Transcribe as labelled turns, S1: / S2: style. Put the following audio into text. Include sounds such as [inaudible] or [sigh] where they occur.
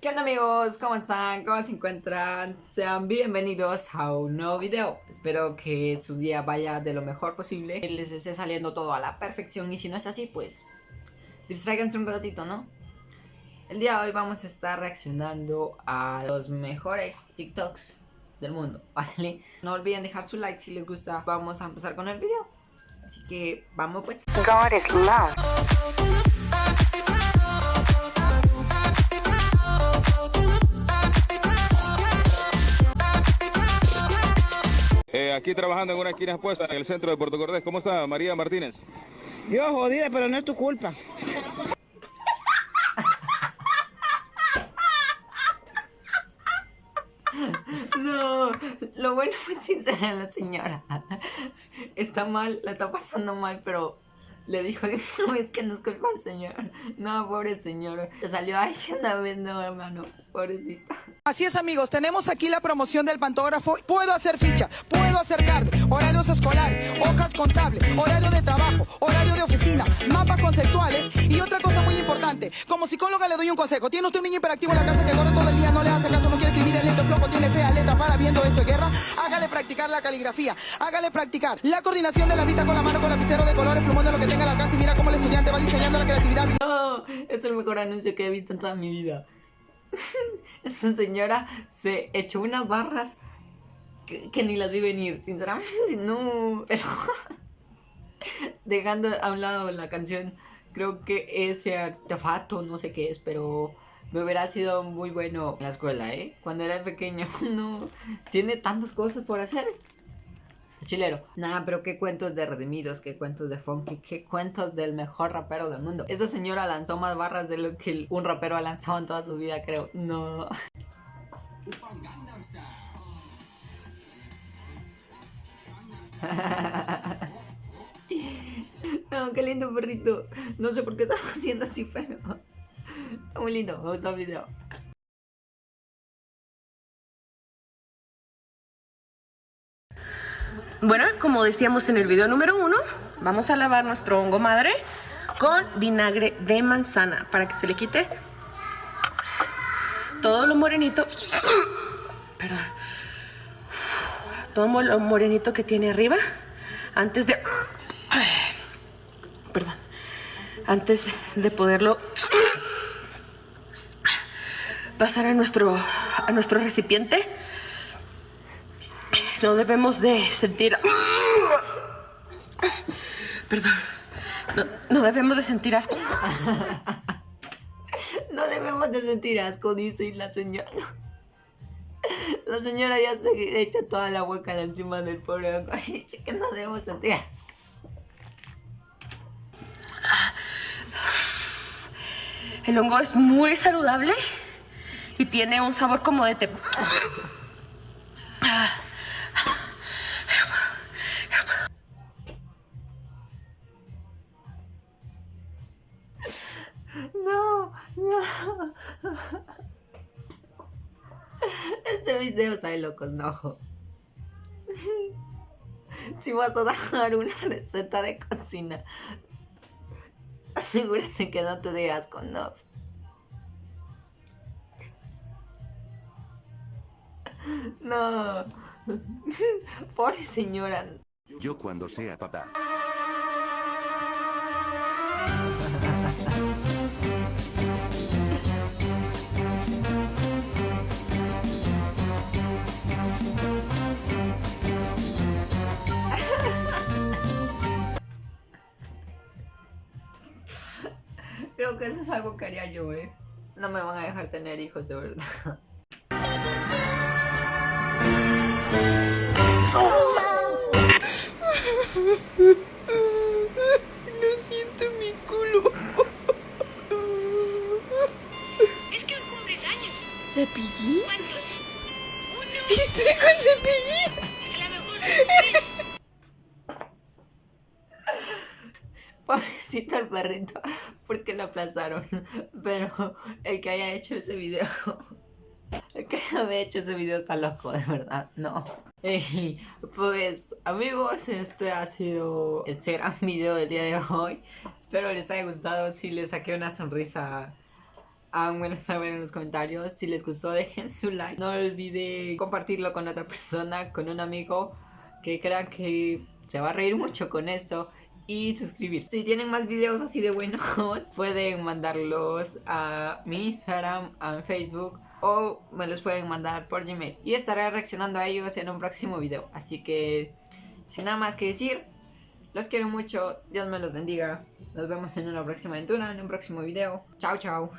S1: ¿Qué onda amigos? ¿Cómo están? ¿Cómo se encuentran? Sean bienvenidos a un nuevo video Espero que su día vaya de lo mejor posible Que les esté saliendo todo a la perfección Y si no es así, pues Distráiganse un ratito, ¿no? El día de hoy vamos a estar reaccionando a los mejores TikToks del mundo, [laughs] ¿vale? No olviden dejar su like si les gusta Vamos a empezar con el video Así que vamos pues God is love
S2: Eh, aquí trabajando en una esquina expuesta en el centro de Puerto Cordés. ¿Cómo está María Martínez?
S3: Yo jodida, pero no es tu culpa.
S1: No, lo bueno fue sincera la señora. Está mal, la está pasando mal, pero le dijo, [laughs] no, es que no es culpa al señor. No, pobre señor. Salió ahí una vez, no, hermano. Pobrecita.
S3: Así es, amigos. Tenemos aquí la promoción del pantógrafo. Puedo hacer ficha, puedo hacer card, horarios escolares, hojas contables, horario de trabajo, horario de oficina, mapas conceptuales y otra cosa muy importante. Como psicóloga le doy un consejo. Tiene usted un niño hiperactivo en la casa que corre todo el día, no le hace caso, no quiere escribir el lento flojo, tiene fea letra para viendo esto de guerra. Hágale practicar la caligrafía, hágale practicar la coordinación de la vista con la mano con lapicero de colores, plumón de lo que tenga al alcance y mira cómo el estudiante va diseñando la creatividad.
S1: No, es el mejor anuncio que he visto en toda mi vida. [laughs] Esa señora se echó unas barras que, ni las vi venir, sinceramente [laughs] no. Pero [laughs] dejando a un lado la canción, creo que ese artefacto, no sé qué es, pero me hubiera sido muy bueno en la escuela, ¿eh? Cuando era pequeño, [laughs] no. Tiene tantas cosas por hacer chilero. Nada, pero qué cuentos de Redimidos, qué cuentos de Funky, qué cuentos del mejor rapero del mundo. Esta señora lanzó más barras de lo que un rapero ha lanzado en toda su vida, creo. No. [laughs] qué lindo perrito. No sé por qué estamos haciendo así, pero... Muy lindo, me gustó el video.
S4: Bueno, como decíamos en el video número uno, vamos a lavar nuestro hongo madre con vinagre de manzana para que se le quite todo lo morenito. [coughs] Perdón. Todo lo morenito que tiene arriba antes de... Perdón. Antes de poderlo pasar a nuestro, a nuestro recipiente no debemos de sentir... Perdón. No, debemos de sentir asco. [laughs]
S1: No debemos de sentir asco, dice la señora. La señora ya se echa toda la hueca encima del pobre hongo [laughs] y dice que no debemos sentir asco.
S4: El hongo es muy saludable y tiene un sabor como de té.
S1: Este video sabe locos, no. [laughs] Si vas a dar una receta de cocina, asegúrate que no te digas con no. No. [laughs] Pobre señora.
S5: Yo cuando sea papá.
S1: Creo que eso es algo que haría yo, ¿eh? No me van a dejar tener hijos, de verdad.
S4: No siento mi culo.
S6: Es que hoy cumples años.
S4: ¿Cepillín?
S6: ¿Cuántos? Uno.
S4: Estoy con cepillín.
S6: A lo mejor
S1: Pobrecito el perrito, [laughs] porque lo aplazaron. [laughs] Pero el que haya hecho ese video, [laughs] el que haya hecho ese video está loco, de verdad, no. pues amigos, este ha sido este gran video del día de hoy. Espero les haya gustado, si les saqué una sonrisa Háganmelo saber en los comentarios. Si les gustó, dejen su like. No olviden compartirlo con otra persona, con un amigo que crean que se va a reír mucho con esto. Y suscribirse. Si tienen más videos así de buenos, [laughs] pueden mandarlos a mi Instagram, a Facebook o me los pueden mandar por Gmail. Y estaré reaccionando a ellos en un próximo video. Así que, sin nada más que decir, los quiero mucho. Dios me los bendiga. Nos vemos en una próxima aventura, en un próximo video. Chao, chao.